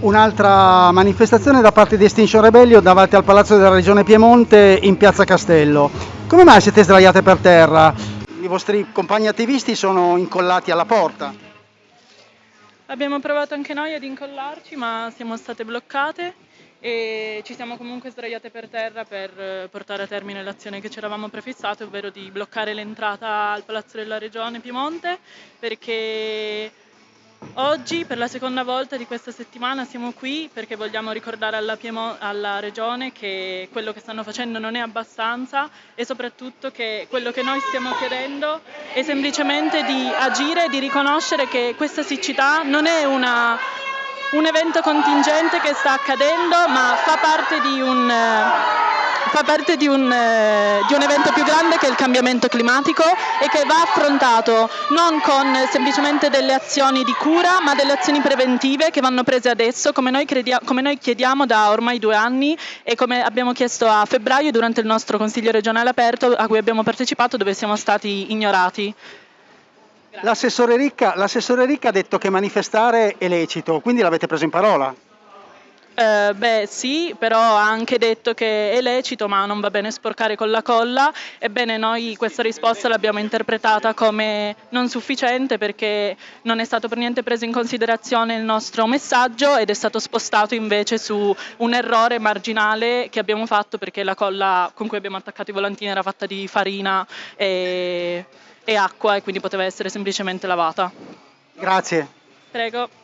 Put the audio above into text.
Un'altra manifestazione da parte di Extinction Rebellion davanti al Palazzo della Regione Piemonte in Piazza Castello. Come mai siete sdraiate per terra? I vostri compagni attivisti sono incollati alla porta. Abbiamo provato anche noi ad incollarci, ma siamo state bloccate e ci siamo comunque sdraiate per terra per eh, portare a termine l'azione che ci eravamo prefissate, ovvero di bloccare l'entrata al Palazzo della Regione Piemonte, perché Oggi per la seconda volta di questa settimana siamo qui perché vogliamo ricordare alla, Piemo- alla, Regione che quello che stanno facendo non è abbastanza e soprattutto che quello che noi stiamo chiedendo è semplicemente di agire e di riconoscere che questa siccità non è una, un evento contingente che sta accadendo ma fa parte di un fa parte di un, eh, di un, evento più grande che è il cambiamento climatico e che va affrontato non con semplicemente delle azioni di cura ma delle azioni preventive che vanno prese adesso come noi, come noi chiediamo da ormai due anni e come abbiamo chiesto a febbraio durante il nostro Consiglio regionale aperto a cui abbiamo partecipato dove siamo stati ignorati. L'assessore Ricca, Ricca ha detto che manifestare è lecito, quindi l'avete preso in parola? Eh, beh sì, però ha anche detto che è lecito ma non va bene sporcare con la colla. Ebbene noi questa risposta l'abbiamo interpretata come non sufficiente perché non è stato per niente preso in considerazione il nostro messaggio ed è stato spostato invece su un errore marginale che abbiamo fatto perché la colla con cui abbiamo attaccato i volantini era fatta di farina e, e acqua e quindi poteva essere semplicemente lavata. Grazie. Prego.